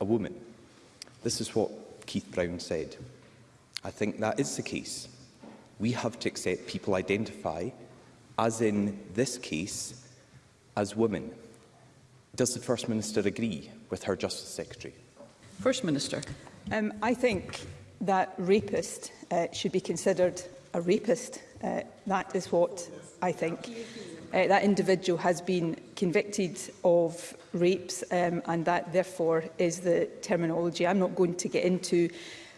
a woman. This is what Keith Brown said. I think that is the case. We have to accept people identify, as in this case, as women. Does the First Minister agree with her Justice Secretary? First Minister. Um, I think that rapist uh, should be considered a rapist. Uh, that is what I think. Uh, that individual has been convicted of rapes um, and that therefore is the terminology. I'm not going to get into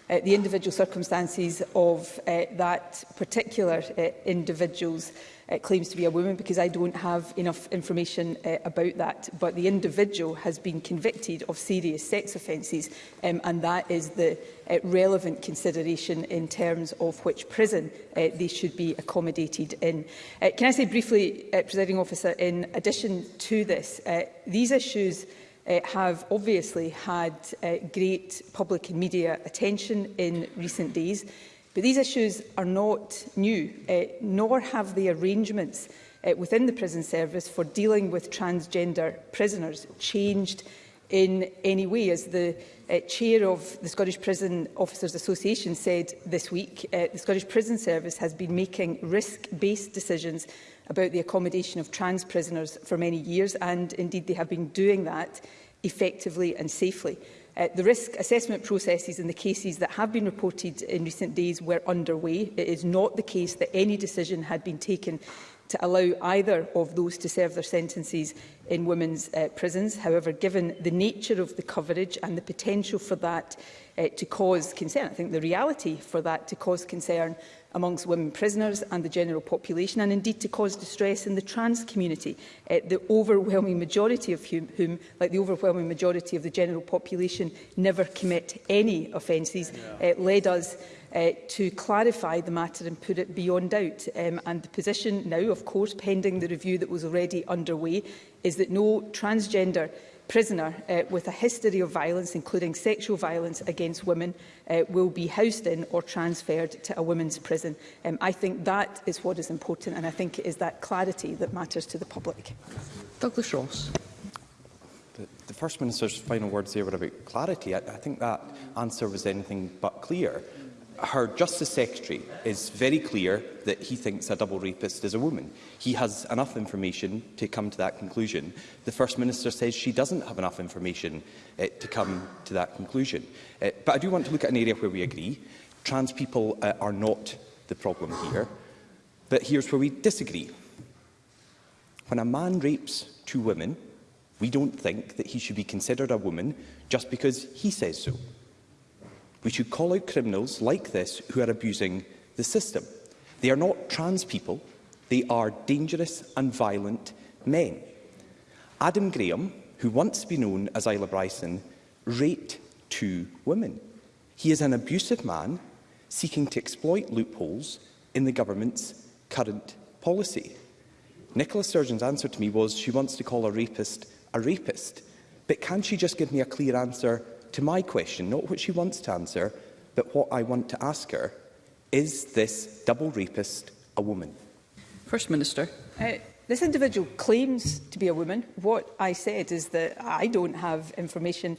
uh, the individual circumstances of uh, that particular uh, individual's uh, claims to be a woman because I don't have enough information uh, about that. But the individual has been convicted of serious sex offences um, and that is the uh, relevant consideration in terms of which prison uh, they should be accommodated in. Uh, can I say briefly, uh, Presiding Officer, in addition to this, uh, these issues uh, have obviously had uh, great public and media attention in recent days. But these issues are not new, uh, nor have the arrangements uh, within the prison service for dealing with transgender prisoners changed in any way. As the uh, chair of the Scottish Prison Officers Association said this week, uh, the Scottish Prison Service has been making risk-based decisions about the accommodation of trans prisoners for many years, and indeed they have been doing that effectively and safely. Uh, the risk assessment processes in the cases that have been reported in recent days were underway. It is not the case that any decision had been taken to allow either of those to serve their sentences in women's uh, prisons. However, given the nature of the coverage and the potential for that uh, to cause concern, I think the reality for that to cause concern amongst women prisoners and the general population, and indeed to cause distress in the trans community, uh, the overwhelming majority of whom, whom, like the overwhelming majority of the general population, never commit any offences, yeah. uh, led us uh, to clarify the matter and put it beyond doubt. Um, and the position now, of course, pending the review that was already underway, is that no transgender prisoner uh, with a history of violence, including sexual violence against women, uh, will be housed in or transferred to a women's prison. Um, I think that is what is important, and I think it is that clarity that matters to the public. Douglas Ross. The, the First Minister's final words there were about clarity. I, I think that answer was anything but clear her Justice Secretary is very clear that he thinks a double rapist is a woman. He has enough information to come to that conclusion. The First Minister says she doesn't have enough information uh, to come to that conclusion. Uh, but I do want to look at an area where we agree. Trans people uh, are not the problem here. But here's where we disagree. When a man rapes two women, we don't think that he should be considered a woman just because he says so. We should call out criminals like this who are abusing the system. They are not trans people. They are dangerous and violent men. Adam Graham, who once be known as Isla Bryson, raped two women. He is an abusive man seeking to exploit loopholes in the government's current policy. Nicola Sturgeon's answer to me was she wants to call a rapist a rapist. But can she just give me a clear answer to my question, not what she wants to answer, but what I want to ask her. Is this double rapist a woman? First Minister. Uh, This individual claims to be a woman. What I said is that I don't have information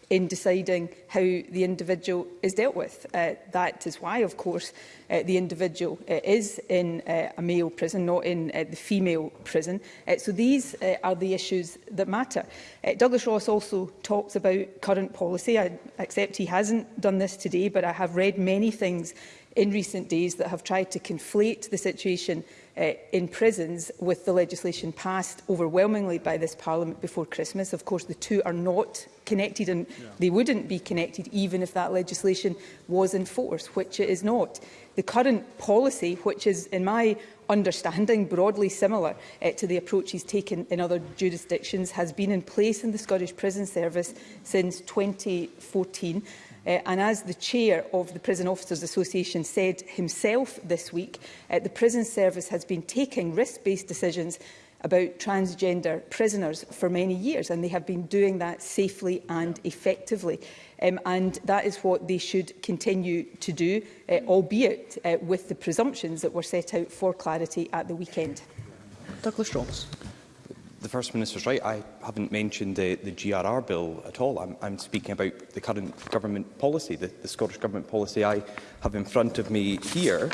in deciding how the individual is dealt with. Uh, that is why, of course, uh, the individual uh, is in uh, a male prison, not in uh, the female prison. Uh, so these uh, are the issues that matter. Uh, Douglas Ross also talks about current policy. I accept he hasn't done this today, but I have read many things in recent days that have tried to conflate the situation uh, in prisons with the legislation passed overwhelmingly by this Parliament before Christmas. Of course, the two are not connected and yeah. they wouldn't be connected even if that legislation was in force, which it is not. The current policy, which is, in my understanding, broadly similar uh, to the approaches taken in other jurisdictions, has been in place in the Scottish Prison Service since 2014 Uh, and as the chair of the Prison Officers Association said himself this week, uh, the prison service has been taking risk-based decisions about transgender prisoners for many years and they have been doing that safely and effectively um, and that is what they should continue to do uh, albeit uh, with the presumptions that were set out for clarity at the weekend. Douglas Roberts the First Minister's right. I haven't mentioned the, the GRR bill at all. I'm, I'm speaking about the current government policy, the, the Scottish Government policy I have in front of me here,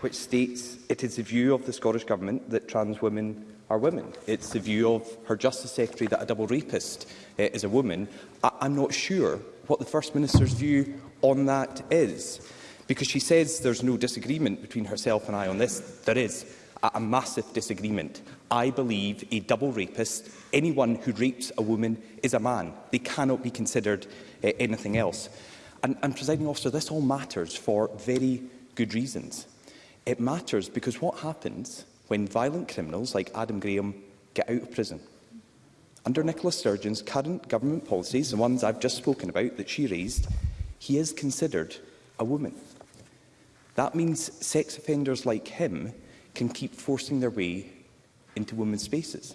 which states it is the view of the Scottish Government that trans women are women. It's the view of her Justice Secretary that a double rapist uh, is a woman. I I'm not sure what the First Minister's view on that is, because she says there's no disagreement between herself and I on this. There is at a massive disagreement. I believe a double rapist, anyone who rapes a woman, is a man. They cannot be considered uh, anything else. And, and, presiding officer, this all matters for very good reasons. It matters because what happens when violent criminals like Adam Graham get out of prison? Under Nicola Sturgeon's current government policies, the ones I've just spoken about that she raised, he is considered a woman. That means sex offenders like him can keep forcing their way into women's spaces.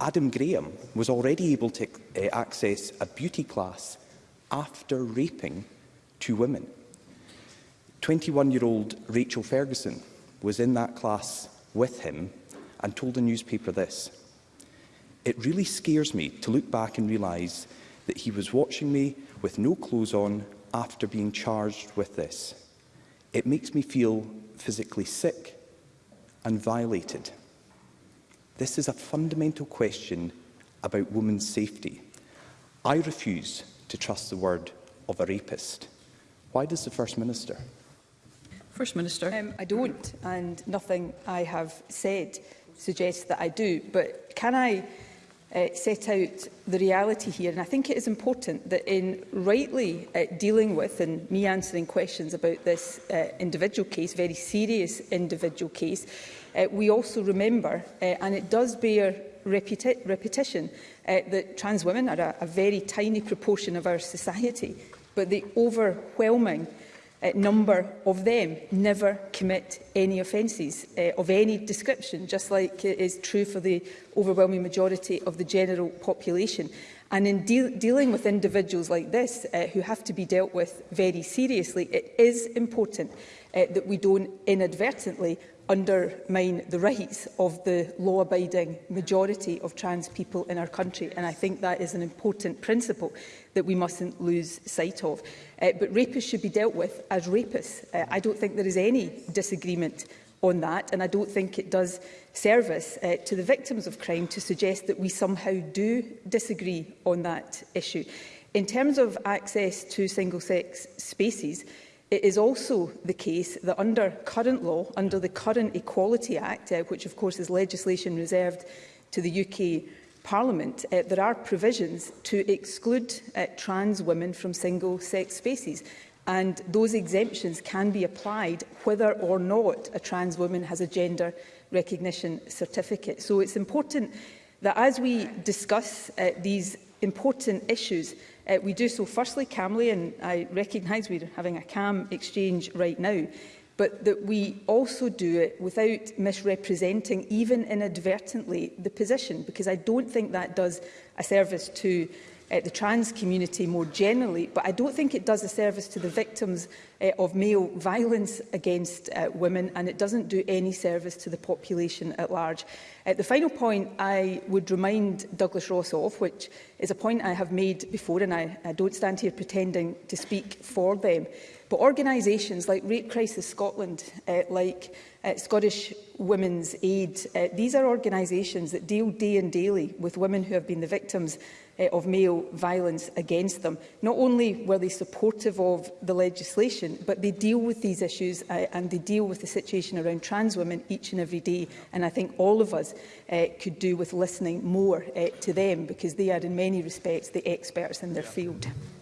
Adam Graham was already able to uh, access a beauty class after raping two women. 21-year-old Rachel Ferguson was in that class with him and told the newspaper this. It really scares me to look back and realise that he was watching me with no clothes on after being charged with this. It makes me feel physically sick and violated. This is a fundamental question about women's safety. I refuse to trust the word of a rapist. Why does the First Minister? First Minister. Um, I don't, and nothing I have said suggests that I do. But can I uh, set out the reality here. And I think it is important that in rightly uh, dealing with and me answering questions about this uh, individual case, very serious individual case, uh, we also remember, uh, and it does bear repeti repetition, uh, that trans women are a, a very tiny proportion of our society, but the overwhelming uh, number of them never commit any offences uh, of any description, just like it is true for the overwhelming majority of the general population. And in deal dealing with individuals like this, uh, who have to be dealt with very seriously, it is important uh, that we don't inadvertently undermine the rights of the law-abiding majority of trans people in our country. And I think that is an important principle that we mustn't lose sight of. Uh, but rapists should be dealt with as rapists. Uh, I don't think there is any disagreement on that, and I don't think it does service uh, to the victims of crime to suggest that we somehow do disagree on that issue. In terms of access to single-sex spaces, It is also the case that under current law, under the current Equality Act, uh, which of course is legislation reserved to the UK Parliament, uh, there are provisions to exclude uh, trans women from single-sex spaces. And those exemptions can be applied whether or not a trans woman has a gender recognition certificate. So it's important that as we discuss uh, these important issues, Uh, we do so firstly calmly, and I recognise we're having a calm exchange right now, but that we also do it without misrepresenting, even inadvertently, the position, because I don't think that does a service to uh, the trans community more generally, but I don't think it does a service to the victims uh, of male violence against uh, women, and it doesn't do any service to the population at large. Uh, the final point I would remind Douglas Ross of, which is a point I have made before, and I, I don't stand here pretending to speak for them, But organisations like Rape Crisis Scotland, uh, like uh, Scottish Women's Aid, uh, these are organisations that deal day and daily with women who have been the victims Eh, of male violence against them. Not only were they supportive of the legislation, but they deal with these issues uh, and they deal with the situation around trans women each and every day. And I think all of us uh, could do with listening more uh, to them because they are in many respects the experts in their field.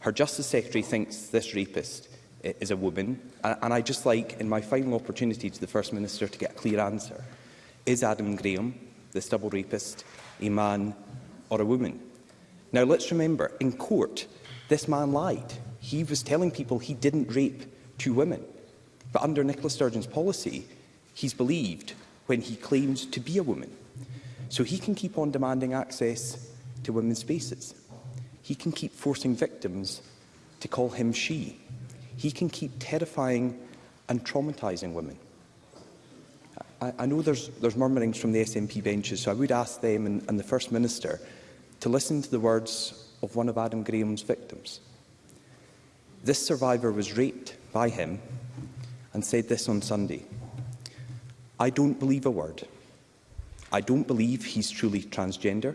Her Justice Secretary thinks this rapist eh, is a woman, and I just like, in my final opportunity to the First Minister, to get a clear answer. Is Adam Graham, this double rapist, a man or a woman? Now, let's remember, in court, this man lied he was telling people he didn't rape two women. But under Nicola Sturgeon's policy, he's believed when he claims to be a woman. So he can keep on demanding access to women's spaces. He can keep forcing victims to call him she. He can keep terrifying and traumatizing women. I, I know there's, there's murmurings from the SNP benches, so I would ask them and, and the First Minister to listen to the words of one of Adam Graham's victims. This survivor was raped by him and said this on Sunday. I don't believe a word. I don't believe he's truly transgender.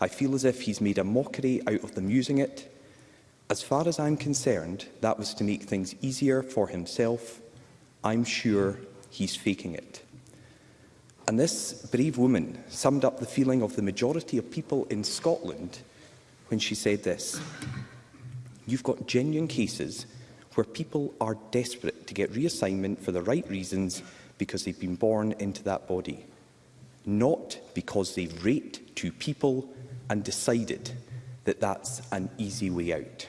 I feel as if he's made a mockery out of them using it. As far as I'm concerned, that was to make things easier for himself. I'm sure he's faking it. And this brave woman summed up the feeling of the majority of people in Scotland when she said this you've got genuine cases where people are desperate to get reassignment for the right reasons because they've been born into that body, not because they've raped two people and decided that that's an easy way out.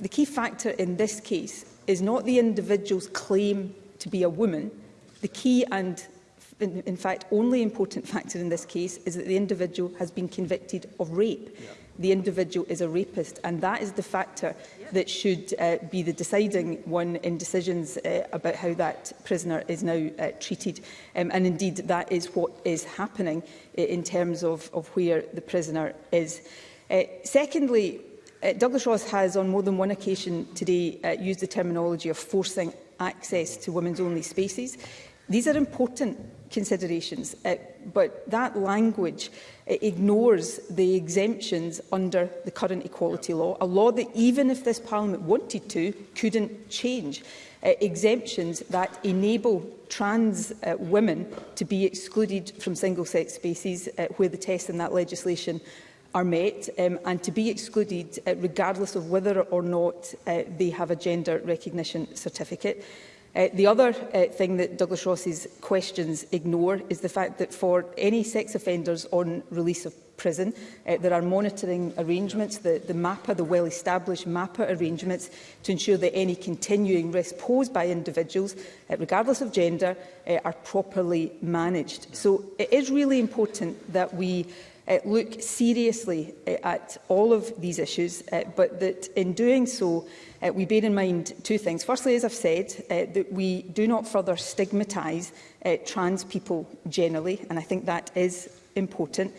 the key factor in this case is not the individual's claim to be a woman. The key and in, in fact, only important factor in this case is that the individual has been convicted of rape. Yeah. The individual is a rapist, and that is the factor yeah. that should uh, be the deciding one in decisions uh, about how that prisoner is now uh, treated. Um, and indeed, that is what is happening uh, in terms of, of where the prisoner is. Uh, secondly, uh, Douglas Ross has, on more than one occasion today, uh, used the terminology of forcing access to women's-only spaces. These are important considerations. Uh, but that language uh, ignores the exemptions under the current equality law, a law that even if this Parliament wanted to, couldn't change. Uh, exemptions that enable trans uh, women to be excluded from single-sex spaces uh, where the tests in that legislation are met um, and to be excluded uh, regardless of whether or not uh, they have a gender recognition certificate. Uh, the other uh, thing that Douglas Ross's questions ignore is the fact that for any sex offenders on release of prison. Uh, there are monitoring arrangements, the, the MAPA, the well-established MAPA arrangements, to ensure that any continuing risk posed by individuals, uh, regardless of gender, uh, are properly managed. So it is really important that we uh, look seriously uh, at all of these issues, uh, but that in doing so, uh, we bear in mind two things. Firstly, as I've said, uh, that we do not further stigmatise uh, trans people generally, and I think that is important.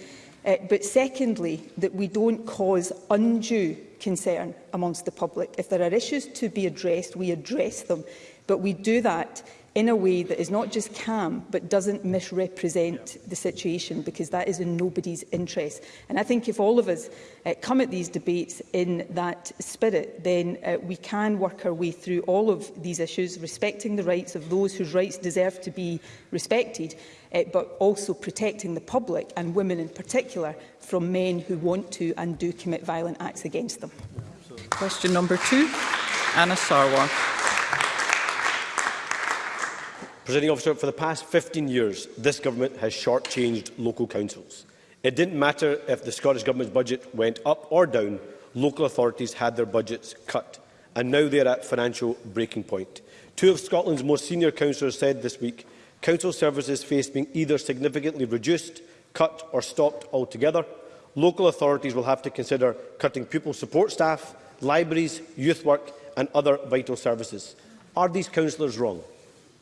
Uh, but secondly, that we don't cause undue concern amongst the public. If there are issues to be addressed, we address them, but we do that in a way that is not just calm but doesn't misrepresent the situation because that is in nobody's interest. And I think if all of us uh, come at these debates in that spirit, then uh, we can work our way through all of these issues, respecting the rights of those whose rights deserve to be respected, uh, but also protecting the public and women in particular from men who want to and do commit violent acts against them. Yeah, Question number two, Anna Sarwar. Presiding officer, for the past 15 years, this government has shortchanged local councils. It didn't matter if the Scottish Government's budget went up or down, local authorities had their budgets cut, and now they're are at financial breaking point. Two of Scotland's most senior councillors said this week council services face being either significantly reduced, cut or stopped altogether. Local authorities will have to consider cutting pupil support staff, libraries, youth work and other vital services. Are these councillors wrong?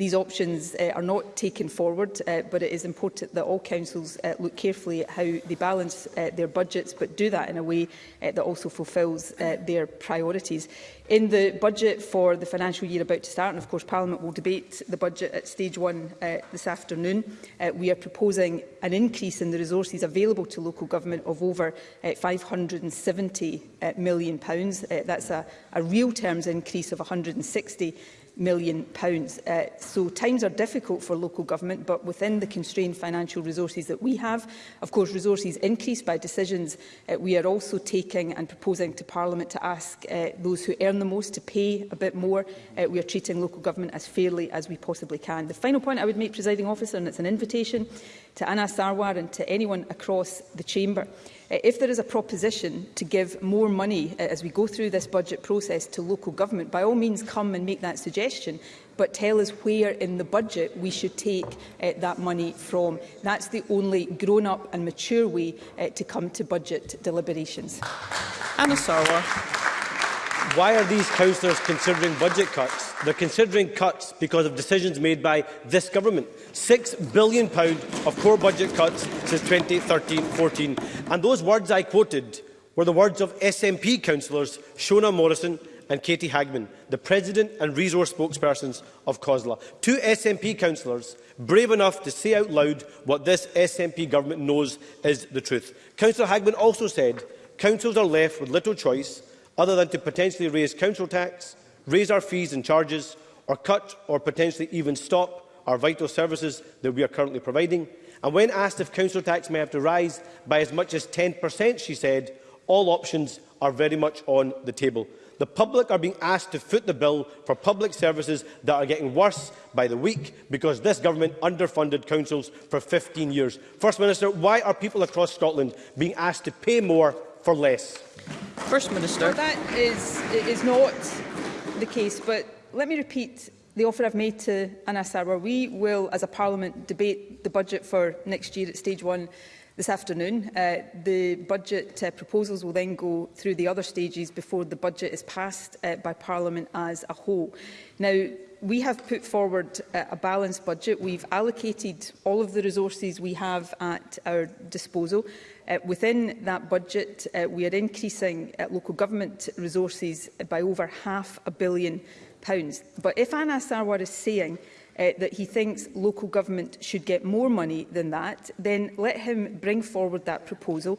These options uh, are not taken forward, uh, but it is important that all councils uh, look carefully at how they balance uh, their budgets, but do that in a way uh, that also fulfils uh, their priorities. In the budget for the financial year about to start, and of course Parliament will debate the budget at stage one uh, this afternoon, uh, we are proposing an increase in the resources available to local government of over uh, £570 uh, million. Uh, that's a, a real terms increase of £160 million. Uh, so times are difficult for local government, but within the constrained financial resources that we have, of course, resources increase by decisions uh, we are also taking and proposing to Parliament to ask uh, those who earn the most to pay a bit more. Uh, we are treating local government as fairly as we possibly can. The final point I would make, presiding officer, and it's an invitation, to Anna Sarwar and to anyone across the chamber. Uh, if there is a proposition to give more money uh, as we go through this budget process to local government, by all means come and make that suggestion, but tell us where in the budget we should take uh, that money from. That's the only grown-up and mature way uh, to come to budget deliberations. Anna Sarwar. Why are these councillors considering budget cuts? They're considering cuts because of decisions made by this government. £6 billion of core budget cuts since 2013-14. And those words I quoted were the words of SNP councillors Shona Morrison and Katie Hagman, the President and resource spokespersons of COSLA. Two SNP councillors brave enough to say out loud what this SNP government knows is the truth. Councillor Hagman also said councils are left with little choice other than to potentially raise council tax, raise our fees and charges, or cut or potentially even stop our vital services that we are currently providing. And when asked if council tax may have to rise by as much as 10%, she said, all options are very much on the table. The public are being asked to foot the bill for public services that are getting worse by the week because this government underfunded councils for 15 years. First Minister, why are people across Scotland being asked to pay more for less? First Minister. Well, that is, is not the case, but let me repeat the offer I've made to Anas Sarwar. We will, as a Parliament, debate the budget for next year at stage one this afternoon. Uh, the budget uh, proposals will then go through the other stages before the budget is passed uh, by Parliament as a whole. Now, we have put forward uh, a balanced budget. We've allocated all of the resources we have at our disposal. Uh, within that budget, uh, we are increasing uh, local government resources by over half a billion pounds. But if Anas Sarwar is saying uh, that he thinks local government should get more money than that, then let him bring forward that proposal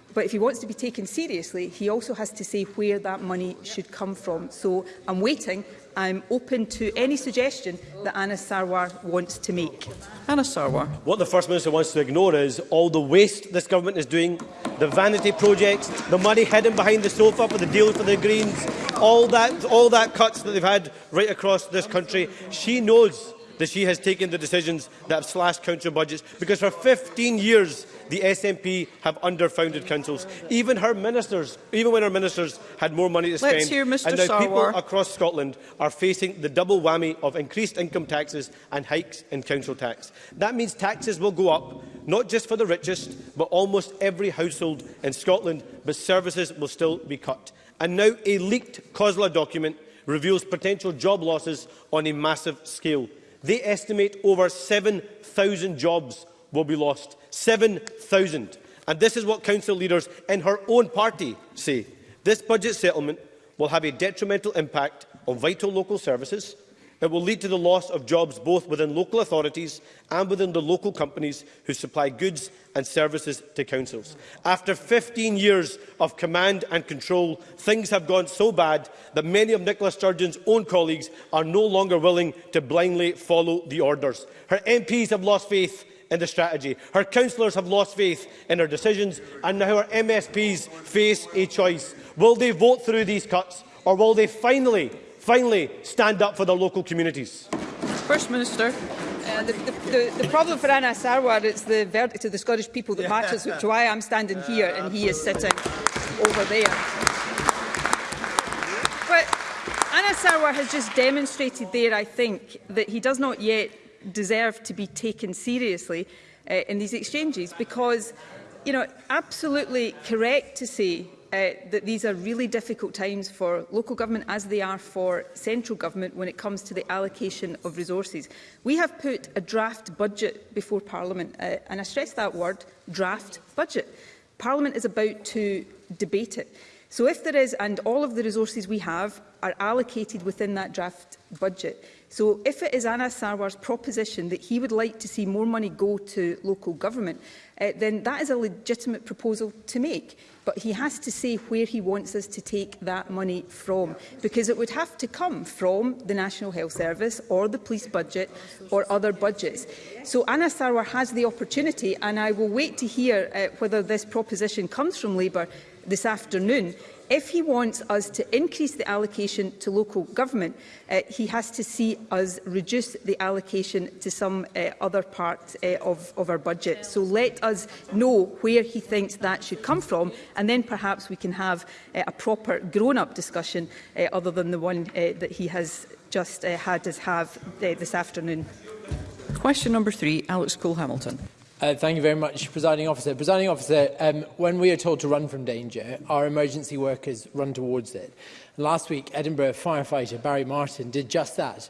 But if he wants to be taken seriously, he also has to say where that money should come from. So I'm waiting. I'm open to any suggestion that Anna Sarwar wants to make. Anna Sarwar. What the First Minister wants to ignore is all the waste this government is doing, the vanity projects, the money hidden behind the sofa for the deal for the Greens, all that, all that cuts that they've had right across this country. She knows that she has taken the decisions that have slashed council budgets because for 15 years the SNP have underfunded councils. Even her ministers, even when her ministers had more money to spend, Let's hear Mr. and now Sarwar. people across Scotland are facing the double whammy of increased income taxes and hikes in council tax. That means taxes will go up, not just for the richest, but almost every household in Scotland, but services will still be cut. And now a leaked COSLA document reveals potential job losses on a massive scale. They estimate over 7,000 jobs will be lost. 7,000. And this is what council leaders in her own party say. This budget settlement will have a detrimental impact on vital local services. It will lead to the loss of jobs both within local authorities and within the local companies who supply goods and services to councils. After 15 years of command and control, things have gone so bad that many of Nicola Sturgeon's own colleagues are no longer willing to blindly follow the orders. Her MPs have lost faith in the strategy. Her councillors have lost faith in her decisions and now her MSPs face a choice. Will they vote through these cuts or will they finally, finally stand up for their local communities? First Minister. Uh, the, the, the, the, problem for Anna Sarwar is the verdict of the Scottish people that yeah. matters, which is why I'm standing here and he is sitting over there. But Anna Sarwar has just demonstrated there, I think, that he does not yet deserve to be taken seriously uh, in these exchanges because you know absolutely correct to say uh, that these are really difficult times for local government as they are for central government when it comes to the allocation of resources. We have put a draft budget before Parliament, uh, and I stress that word, draft budget. Parliament is about to debate it. So if there is, and all of the resources we have are allocated within that draft budget, So if it is Anna Sarwar's proposition that he would like to see more money go to local government, uh, then that is a legitimate proposal to make. But he has to say where he wants us to take that money from, because it would have to come from the National Health Service or the police budget or other budgets. So Anna Sarwar has the opportunity, and I will wait to hear uh, whether this proposition comes from Labour this afternoon If he wants us to increase the allocation to local government, uh, he has to see us reduce the allocation to some uh, other part uh, of, of our budget. So let us know where he thinks that should come from, and then perhaps we can have uh, a proper grown-up discussion uh, other than the one uh, that he has just uh, had us have uh, this afternoon. Question number three, Alex Cole-Hamilton. Uh, thank you very much, Presiding Officer. Presiding Officer, um, when we are told to run from danger, our emergency workers run towards it. And last week, Edinburgh firefighter Barry Martin did just that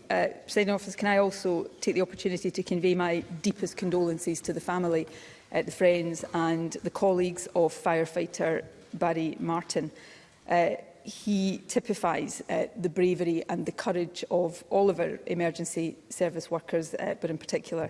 Uh, President Office, can I also take the opportunity to convey my deepest condolences to the family, uh, the friends and the colleagues of firefighter Barry Martin. Uh, he typifies uh, the bravery and the courage of all of our emergency service workers, uh, but in particular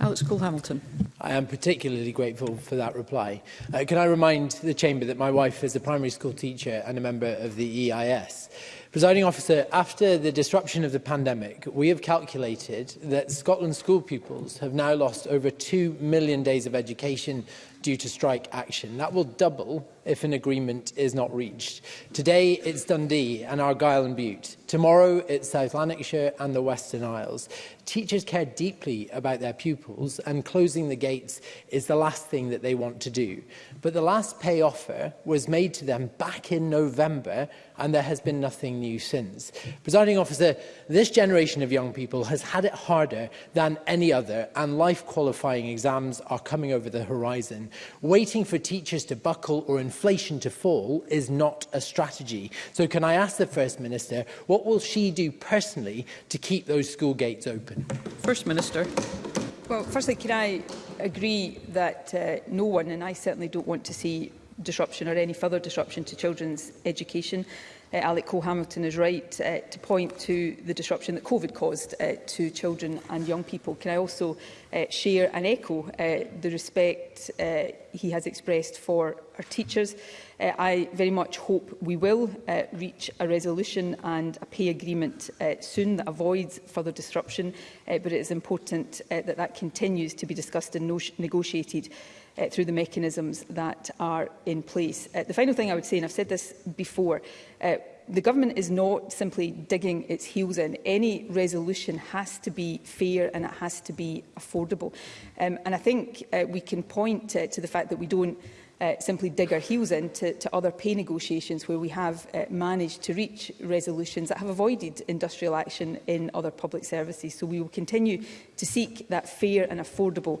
Alex Cole-Hamilton. I am particularly grateful for that reply. Uh, can I remind the Chamber that my wife is a primary school teacher and a member of the EIS? Presiding officer, after the disruption of the pandemic, we have calculated that Scotland school pupils have now lost over 2 million days of education due to strike action. That will double if an agreement is not reached. Today, it's Dundee and Argyll and Butte. Tomorrow, it's South Lanarkshire and the Western Isles. Teachers care deeply about their pupils, and closing the gates is the last thing that they want to do. But the last pay offer was made to them back in November, and there has been nothing new since. Presiding officer, this generation of young people has had it harder than any other, and life qualifying exams are coming over the horizon. Waiting for teachers to buckle or enforce inflation to fall is not a strategy. So can I ask the First Minister, what will she do personally to keep those school gates open? First Minister. Well, firstly, can I agree that uh, no one, and I certainly don't want to see disruption or any further disruption to children's education uh, Alec Cole-Hamilton is right uh, to point to the disruption that COVID caused uh, to children and young people. Can I also uh, share and echo uh, the respect uh, he has expressed for our teachers? Uh, I very much hope we will uh, reach a resolution and a pay agreement uh, soon that avoids further disruption, uh, but it is important uh, that that continues to be discussed and no negotiated uh, through the mechanisms that are in place. Uh, the final thing I would say, and I've said this before, uh, the government is not simply digging its heels in. Any resolution has to be fair and it has to be affordable. Um, and I think uh, we can point uh, to the fact that we don't uh, simply dig our heels to, to other pay negotiations where we have uh, managed to reach resolutions that have avoided industrial action in other public services. So we will continue to seek that fair and affordable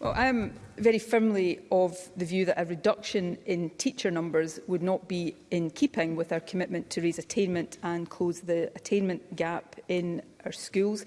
Well, I am very firmly of the view that a reduction in teacher numbers would not be in keeping with our commitment to raise attainment and close the attainment gap in our schools.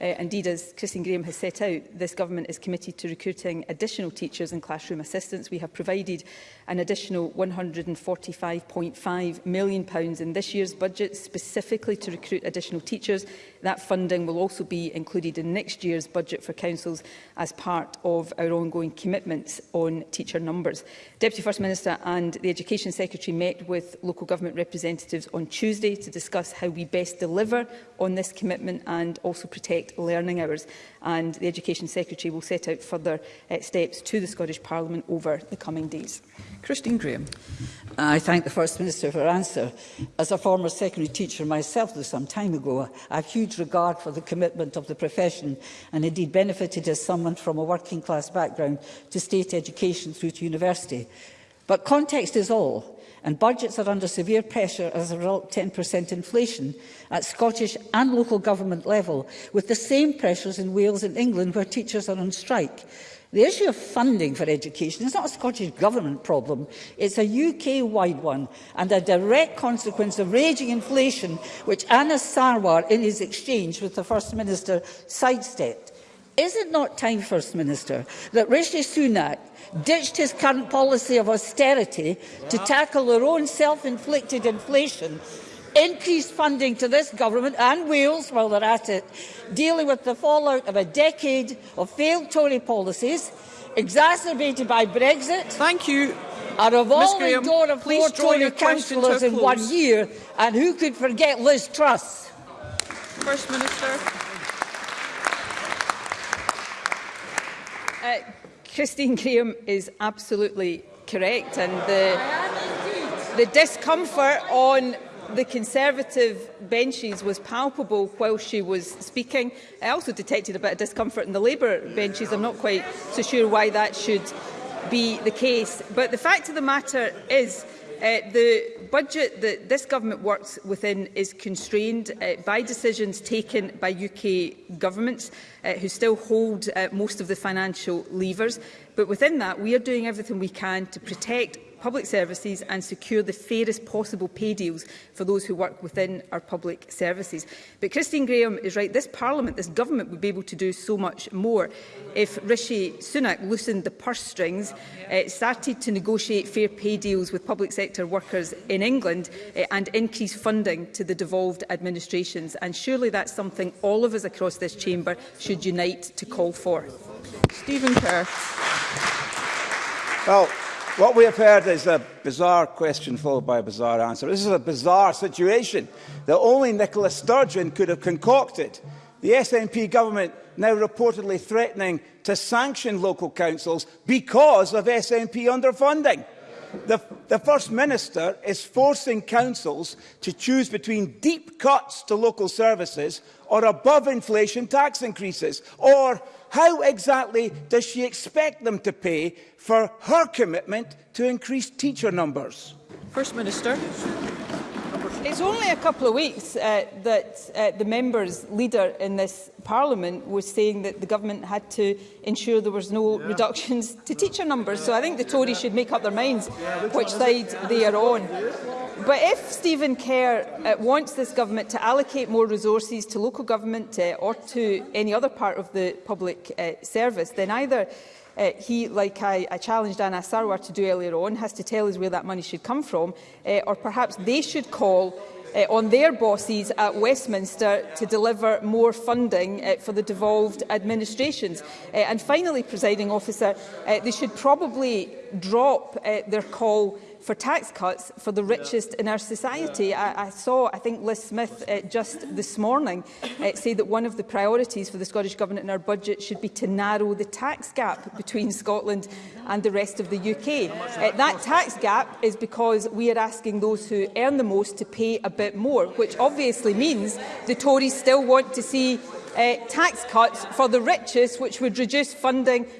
Uh, indeed, as Christine Graham has set out, this government is committed to recruiting additional teachers and classroom assistants. We have provided an additional £145.5 million pounds in this year's budget specifically to recruit additional teachers. That funding will also be included in next year's budget for councils as part of our ongoing commitments on teacher numbers. Deputy First Minister and the Education Secretary met with local government representatives on Tuesday to discuss how we best deliver on this commitment and also protect learning hours. And the Education Secretary will set out further uh, steps to the Scottish Parliament over the coming days. Christine Graham. I thank the First Minister for her answer. As a former secondary teacher myself though some time ago, I have huge regard for the commitment of the profession and indeed benefited as someone from a working class background to state education through to university. But context is all, and budgets are under severe pressure as a result of 10% inflation at Scottish and local government level, with the same pressures in Wales and England where teachers are on strike. The issue of funding for education is not a Scottish Government problem, it's a UK-wide one and a direct consequence of raging inflation which Anna Sarwar in his exchange with the First Minister sidestepped. Is it not time, First Minister, that Rishi Sunak ditched his current policy of austerity to tackle their own self-inflicted inflation increased funding to this government and Wales while they're at it, dealing with the fallout of a decade of failed Tory policies, exacerbated by Brexit. Thank you. A revolving Graham, door of four Tory councillors to in one year, and who could forget Liz Truss? First Minister. Uh, Christine Graham is absolutely correct and the, the discomfort on the Conservative benches was palpable while she was speaking. I also detected a bit of discomfort in the Labour benches. I'm not quite so sure why that should be the case. But the fact of the matter is Uh, the budget that this government works within is constrained uh, by decisions taken by UK governments uh, who still hold uh, most of the financial levers. But within that, we are doing everything we can to protect public services and secure the fairest possible pay deals for those who work within our public services. But Christine Graham is right, this Parliament, this government would be able to do so much more if Rishi Sunak loosened the purse strings, uh, started to negotiate fair pay deals with public sector workers in England uh, and increase funding to the devolved administrations. And surely that's something all of us across this chamber should unite to call for. Stephen Kerr. Well, What we have heard is a bizarre question followed by a bizarre answer. This is a bizarre situation that only Nicola Sturgeon could have concocted. The SNP government now reportedly threatening to sanction local councils because of SNP underfunding. The, the First Minister is forcing councils to choose between deep cuts to local services or above inflation tax increases or how exactly does she expect them to pay for her commitment to increase teacher numbers? First Minister. It's only a couple of weeks uh, that uh, the members' leader in this parliament was saying that the government had to ensure there was no yeah. reductions to teacher numbers. So I think the Tories should make up their minds which side they are on. But if Stephen Kerr uh, wants this government to allocate more resources to local government uh, or to any other part of the public uh, service, then either uh, he, like I, I challenged Anna Sarwar to do earlier on, has to tell us where that money should come from, uh, or perhaps they should call uh, on their bosses at Westminster to deliver more funding uh, for the devolved administrations. Uh, and finally, presiding officer, uh, they should probably drop uh, their call for tax cuts for the richest yeah. in our society. Yeah. I, I saw, I think Liz Smith uh, just this morning uh, say that one of the priorities for the Scottish Government in our budget should be to narrow the tax gap between Scotland and the rest of the UK. Uh, that tax gap is because we are asking those who earn the most to pay a bit more, which obviously means the Tories still want to see uh, tax cuts for the richest, which would reduce funding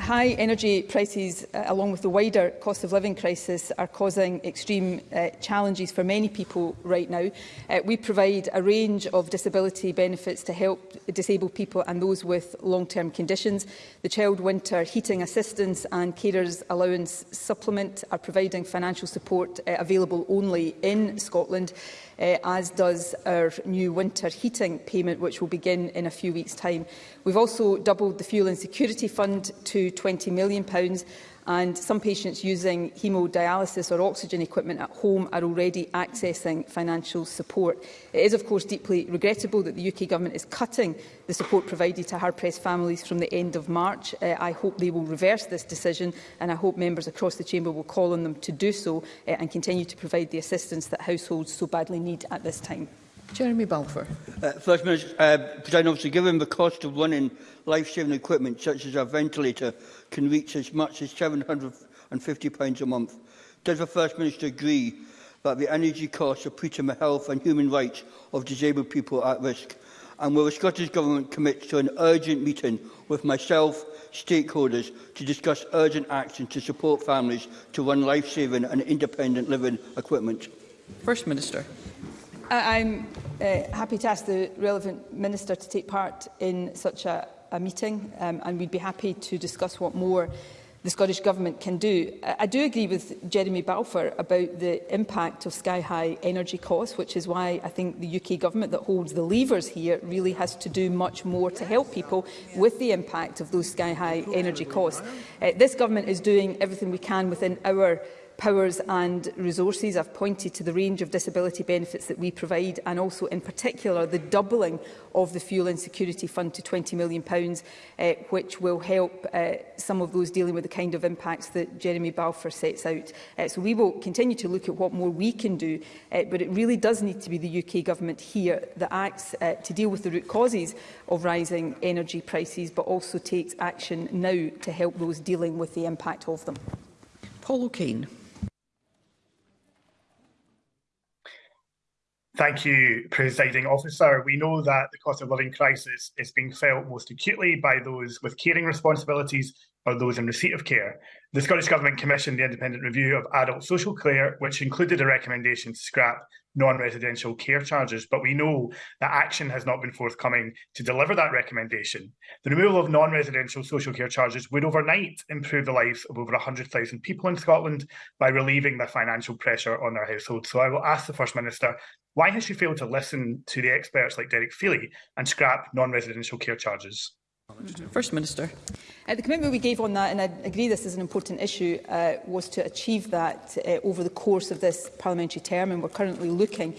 High energy prices, uh, along with the wider cost of living crisis, are causing extreme uh, challenges for many people right now. Uh, we provide a range of disability benefits to help disabled people and those with long-term conditions. The Child Winter Heating Assistance and Carers Allowance Supplement are providing financial support uh, available only in Scotland. Uh, uh, as does our new winter heating payment, which will begin in a few weeks' time. We've also doubled the Fuel Insecurity Fund to £20 million and some patients using hemodialysis or oxygen equipment at home are already accessing financial support. It is, of course, deeply regrettable that the UK Government is cutting the support provided to hard-pressed families from the end of March. Uh, I hope they will reverse this decision and I hope members across the Chamber will call on them to do so uh, and continue to provide the assistance that households so badly need at this time. Jeremy Balfour. Uh, First Minister, uh, President obviously, given the cost of running life-saving equipment such as a ventilator can reach as much as £750 a month, does the First Minister agree that the energy costs are putting the health and human rights of disabled people at risk? And will the Scottish Government commit to an urgent meeting with myself, stakeholders, to discuss urgent action to support families to run life-saving and independent living equipment? First Minister. I'm uh, happy to ask the relevant minister to take part in such a, a meeting um, and we'd be happy to discuss what more the Scottish Government can do. I, I do agree with Jeremy Balfour about the impact of sky-high energy costs, which is why I think the UK Government that holds the levers here really has to do much more to help people with the impact of those sky-high energy costs. Uh, this Government is doing everything we can within our powers and resources. I've pointed to the range of disability benefits that we provide and also in particular the doubling of the Fuel Insecurity Fund to £20 million, uh, which will help uh, some of those dealing with the kind of impacts that Jeremy Balfour sets out. Uh, so we will continue to look at what more we can do, uh, but it really does need to be the UK Government here that acts uh, to deal with the root causes of rising energy prices, but also takes action now to help those dealing with the impact of them. Paul O'Kane. Thank you, Presiding Officer. We know that the cost of living crisis is being felt most acutely by those with caring responsibilities or those in receipt of care. The Scottish Government commissioned the independent review of adult social care, which included a recommendation to scrap non-residential care charges, but we know that action has not been forthcoming to deliver that recommendation. The removal of non-residential social care charges would overnight improve the lives of over 100,000 people in Scotland by relieving the financial pressure on their households. So I will ask the First Minister Why has she failed to listen to the experts like Derek Feely and scrap non-residential care charges? First Minister. Uh, the commitment we gave on that, and I agree this is an important issue, uh, was to achieve that uh, over the course of this parliamentary term, and we're currently looking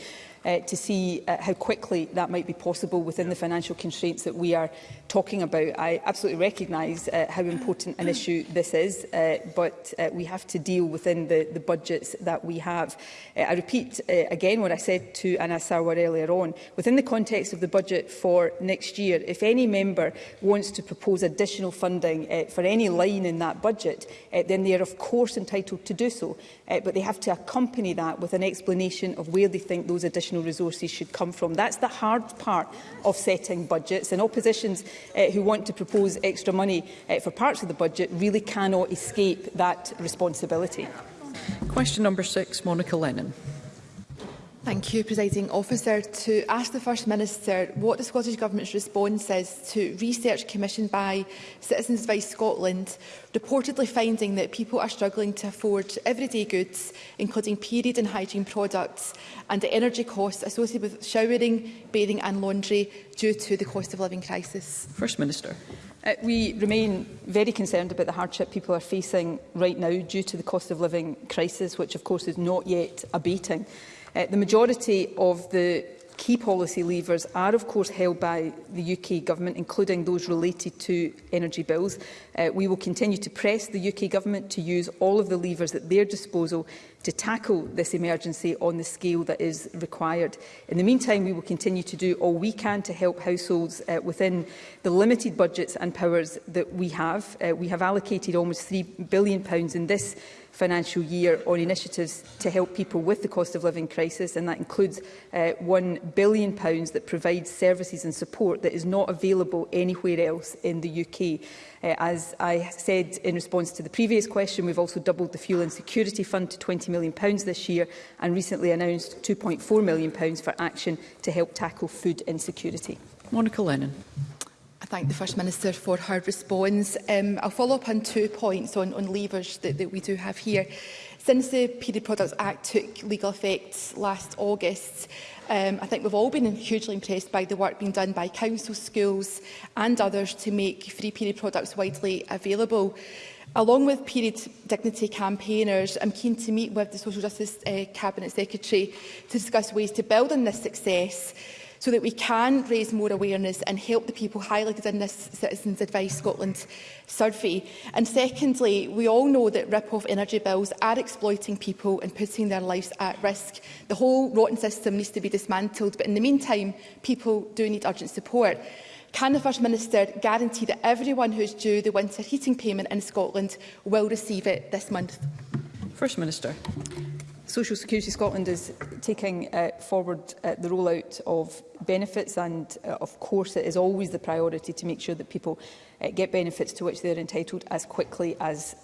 uh, to see uh, how quickly that might be possible within the financial constraints that we are talking about. I absolutely recognise uh, how mm. important an mm. issue this is, uh, but uh, we have to deal within the, the budgets that we have. Uh, I repeat uh, again what I said to Anna Sarwar earlier on. Within the context of the budget for next year, if any member wants to propose additional funding uh, for any line in that budget, uh, then they are of course entitled to do so, uh, but they have to accompany that with an explanation of where they think those additional additional resources should come from. That's the hard part of setting budgets, and oppositions uh, who want to propose extra money uh, for parts of the budget really cannot escape that responsibility. Question number six, Monica Lennon. Thank you, Presiding Officer. To ask the First Minister what the Scottish Government's response is to research commissioned by Citizens Advice Scotland reportedly finding that people are struggling to afford everyday goods, including period and hygiene products, and the energy costs associated with showering, bathing and laundry due to the cost of living crisis. First Minister. Uh, we remain very concerned about the hardship people are facing right now due to the cost of living crisis, which of course is not yet abating. Uh, the majority of the key policy levers are of course held by the UK Government, including those related to energy bills. Uh, we will continue to press the UK Government to use all of the levers at their disposal to tackle this emergency on the scale that is required. In the meantime, we will continue to do all we can to help households uh, within the limited budgets and powers that we have. Uh, we have allocated almost £3 billion in this financial year on initiatives to help people with the cost of living crisis, and that includes uh, £1 billion that provides services and support that is not available anywhere else in the UK. Uh, as I said in response to the previous question, we've also doubled the Fuel Insecurity Fund to 20 million pounds this year and recently announced 2.4 million pounds for action to help tackle food insecurity. Monica Lennon thank the First Minister for her response. Um, I'll follow up on two points on, on levers that, that we do have here. Since the Period Products Act took legal effect last August, um, I think we've all been hugely impressed by the work being done by council schools and others to make free period products widely available. Along with period dignity campaigners, I'm keen to meet with the Social Justice uh, Cabinet Secretary to discuss ways to build on this success so that we can raise more awareness and help the people highlighted in this Citizens Advice Scotland survey. And secondly, we all know that rip-off energy bills are exploiting people and putting their lives at risk. The whole rotten system needs to be dismantled, but in the meantime, people do need urgent support. Can the First Minister guarantee that everyone who is due the winter heating payment in Scotland will receive it this month? First Minister. Social Security Scotland is taking uh, forward uh, the rollout of benefits and uh, of course it is always the priority to make sure that people uh, get benefits to which they are entitled as quickly as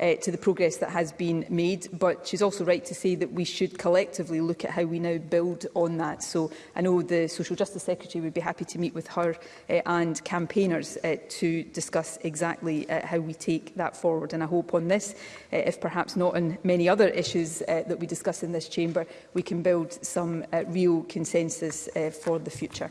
uh, to the progress that has been made. But she's also right to say that we should collectively look at how we now build on that. So I know the Social Justice Secretary would be happy to meet with her uh, and campaigners uh, to discuss exactly uh, how we take that forward. And I hope on this, uh, if perhaps not on many other issues uh, that we discuss in this chamber, we can build some uh, real consensus uh, for the future.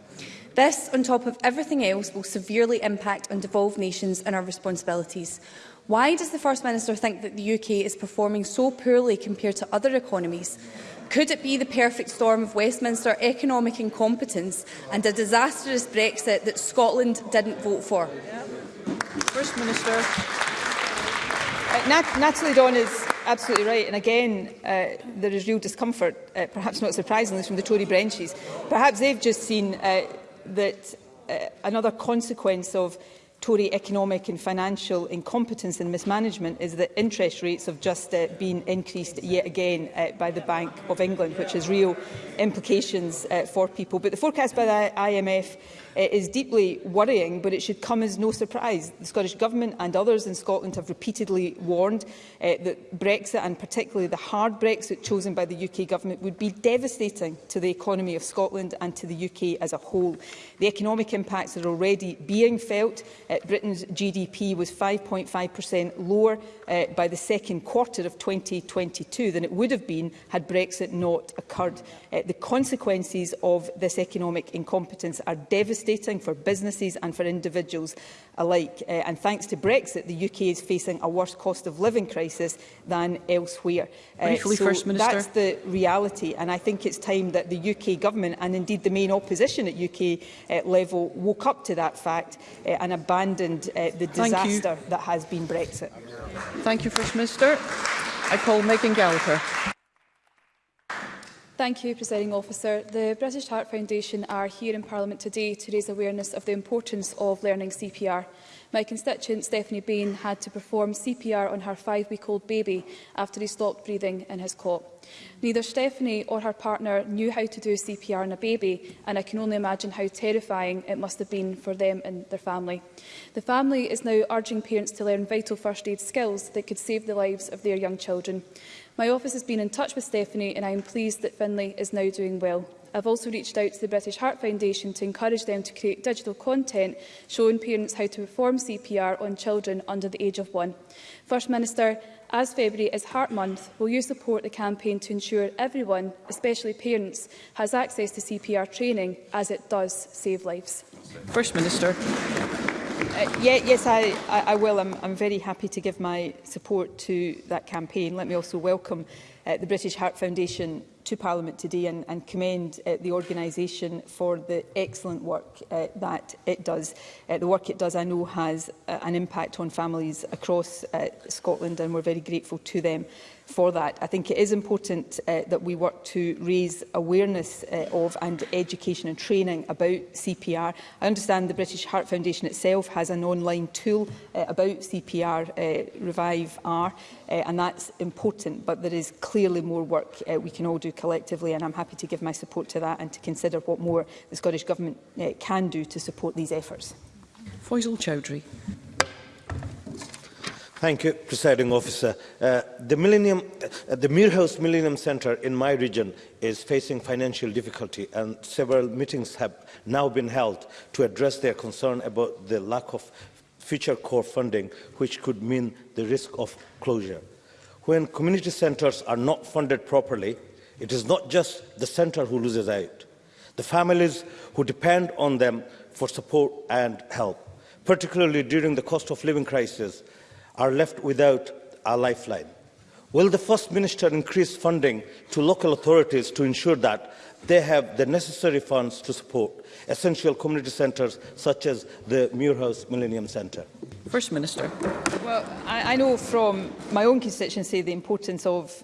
This, on top of everything else, will severely impact on devolved nations and our responsibilities. Why does the First Minister think that the UK is performing so poorly compared to other economies? Could it be the perfect storm of Westminster economic incompetence and a disastrous Brexit that Scotland didn't vote for? Yeah. First Minister. Uh, Nat Natalie Dawn is absolutely right. And again, uh, there is real discomfort, uh, perhaps not surprisingly, from the Tory branches. Perhaps they've just seen uh, that uh, another consequence of Tory economic and financial incompetence and mismanagement is that interest rates have just uh, been increased yet again uh, by the Bank of England, which has real implications uh, for people. But the forecast by the IMF is deeply worrying, but it should come as no surprise. The Scottish Government and others in Scotland have repeatedly warned uh, that Brexit, and particularly the hard Brexit chosen by the UK Government, would be devastating to the economy of Scotland and to the UK as a whole. The economic impacts are already being felt. Uh, Britain's GDP was 5.5% lower uh, by the second quarter of 2022 than it would have been had Brexit not occurred. Uh, the consequences of this economic incompetence are devastating devastating for businesses and for individuals alike. Uh, and thanks to Brexit, the UK is facing a worse cost of living crisis than elsewhere. Uh, Briefly, so First Minister. That's the reality. And I think it's time that the UK government and indeed the main opposition at UK uh, eh, level woke up to that fact uh, and abandoned uh, the disaster that has been Brexit. Thank you, First Minister. I call Megan Gallagher. Thank you, Presiding Officer. The British Heart Foundation are here in Parliament today to raise awareness of the importance of learning CPR. My constituent, Stephanie Bain, had to perform CPR on her five-week-old baby after he stopped breathing in his cot. Neither Stephanie or her partner knew how to do CPR on a baby, and I can only imagine how terrifying it must have been for them and their family. The family is now urging parents to learn vital first aid skills that could save the lives of their young children. My office has been in touch with Stephanie and I am pleased that Finlay is now doing well. I've also reached out to the British Heart Foundation to encourage them to create digital content showing parents how to perform CPR on children under the age of one. First Minister, as February is Heart Month, will you support the campaign to ensure everyone, especially parents, has access to CPR training as it does save lives? First Minister. Uh, yeah, yes, I, I, I will. I'm, I'm very happy to give my support to that campaign. Let me also welcome uh, the British Heart Foundation to Parliament today and, and commend uh, the organisation for the excellent work uh, that it does. Uh, the work it does, I know, has uh, an impact on families across uh, Scotland and we're very grateful to them for that. I think it is important uh, that we work to raise awareness uh, of and education and training about CPR. I understand the British Heart Foundation itself has an online tool uh, about CPR, uh, Revive R, uh, and that's important, but there is clearly more work uh, we can all do collectively, and I'm happy to give my support to that and to consider what more the Scottish Government uh, can do to support these efforts. Faisal Chowdhury. Thank you, Presiding Officer. Uh, the, Millennium, uh, the Muirhouse Millennium Centre in my region is facing financial difficulty and several meetings have now been held to address their concern about the lack of future core funding, which could mean the risk of closure. When community centres are not funded properly, it is not just the centre who loses out. The families who depend on them for support and help, particularly during the cost of living crisis, are left without a lifeline. Will the First Minister increase funding to local authorities to ensure that they have the necessary funds to support essential community centres such as the Muirhouse Millennium Centre? First Minister. Well, I, I know from my own constituency the importance of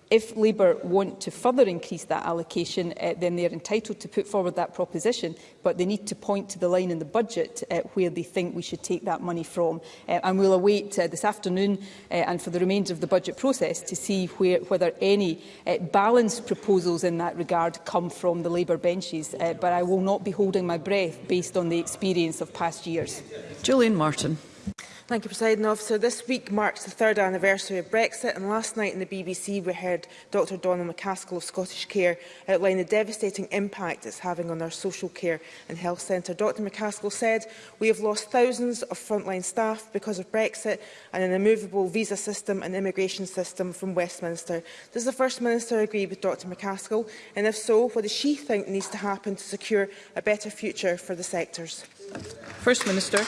If Labour want to further increase that allocation, uh, then they are entitled to put forward that proposition, but they need to point to the line in the budget uh, where they think we should take that money from. Uh, and we'll await uh, this afternoon uh, and for the remainder of the budget process to see where, whether any uh, balanced proposals in that regard come from the Labour benches. Uh, but I will not be holding my breath based on the experience of past years. Julian Martin. Thank you, President Officer. This week marks the third anniversary of Brexit, and last night in the BBC we heard Dr Donald McCaskill of Scottish Care outline the devastating impact it's having on our social care and health centre. Dr McCaskill said, we have lost thousands of frontline staff because of Brexit and an immovable visa system and immigration system from Westminster. Does the First Minister agree with Dr McCaskill? And if so, what does she think needs to happen to secure a better future for the sectors? First Minister.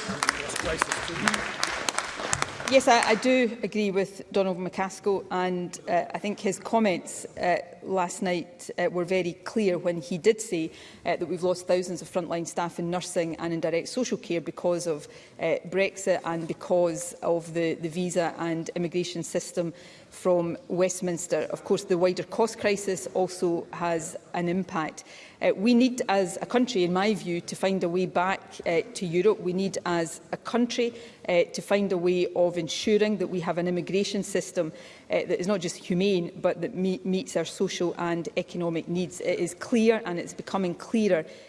Yes, I, I do agree with Donald McCaskill and uh, I think his comments uh, last night uh, were very clear when he did say uh, that we've lost thousands of frontline staff in nursing and in direct social care because of uh, Brexit and because of the, the visa and immigration system from Westminster. Of course, the wider cost crisis also has an impact. Uh, we need, as a country, in my view, to find a way back uh, to Europe. We need, as a country, uh, to find a way of ensuring that we have an immigration system uh, that is not just humane, but that me meets our social and economic needs. It is clear, and it's becoming clearer,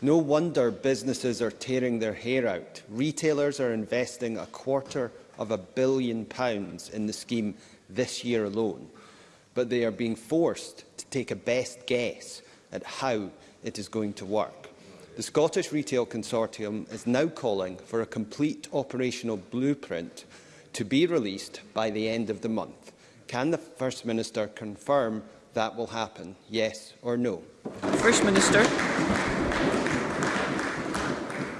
No wonder businesses are tearing their hair out. Retailers are investing a quarter of a billion pounds in the scheme this year alone, but they are being forced to take a best guess at how it is going to work. The Scottish Retail Consortium is now calling for a complete operational blueprint to be released by the end of the month. Can the First Minister confirm that will happen, yes or no? First Minister.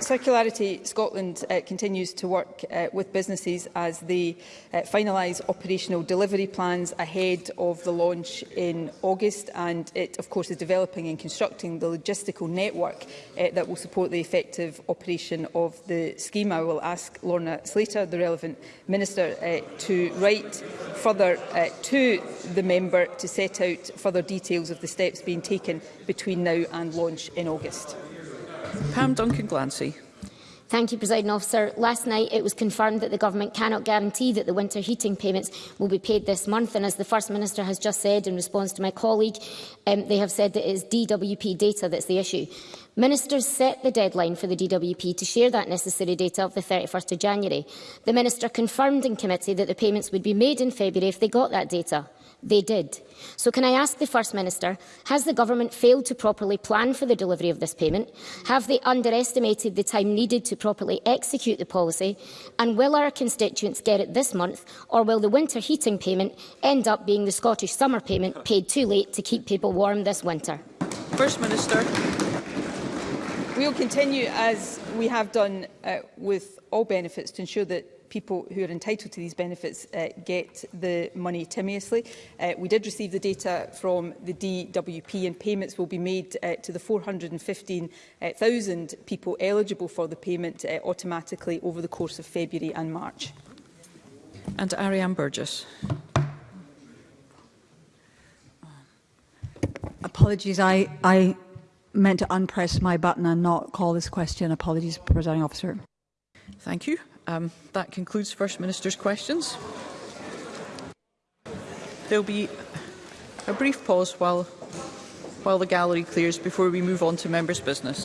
Circularity Scotland uh, continues to work uh, with businesses as they uh, finalise operational delivery plans ahead of the launch in August and it of course is developing and constructing the logistical network uh, that will support the effective operation of the scheme. I will ask Lorna Slater, the relevant minister, uh, to write further uh, to the member to set out further details of the steps being taken between now and launch in August. Pam Duncan Glancy. Thank you, President Officer. Last night it was confirmed that the Government cannot guarantee that the winter heating payments will be paid this month. And as the First Minister has just said in response to my colleague, um, they have said that it is DWP data that's the issue. Ministers set the deadline for the DWP to share that necessary data of the 31st of January. The Minister confirmed in committee that the payments would be made in February if they got that data. They did. So can I ask the First Minister, has the government failed to properly plan for the delivery of this payment? Have they underestimated the time needed to properly execute the policy? And will our constituents get it this month, or will the winter heating payment end up being the Scottish summer payment paid too late to keep people warm this winter? First Minister. We will continue, as we have done uh, with all benefits, to ensure that people who are entitled to these benefits uh, get the money timiously. Uh, we did receive the data from the DWP and payments will be made uh, to the 415,000 people eligible for the payment uh, automatically over the course of February and March. And Ariane Burgess. Apologies, I, I meant to unpress my button and not call this question. Apologies, Presiding Officer. Thank you. Um, that concludes First Minister's questions. There'll be a brief pause while, while the gallery clears before we move on to members' business.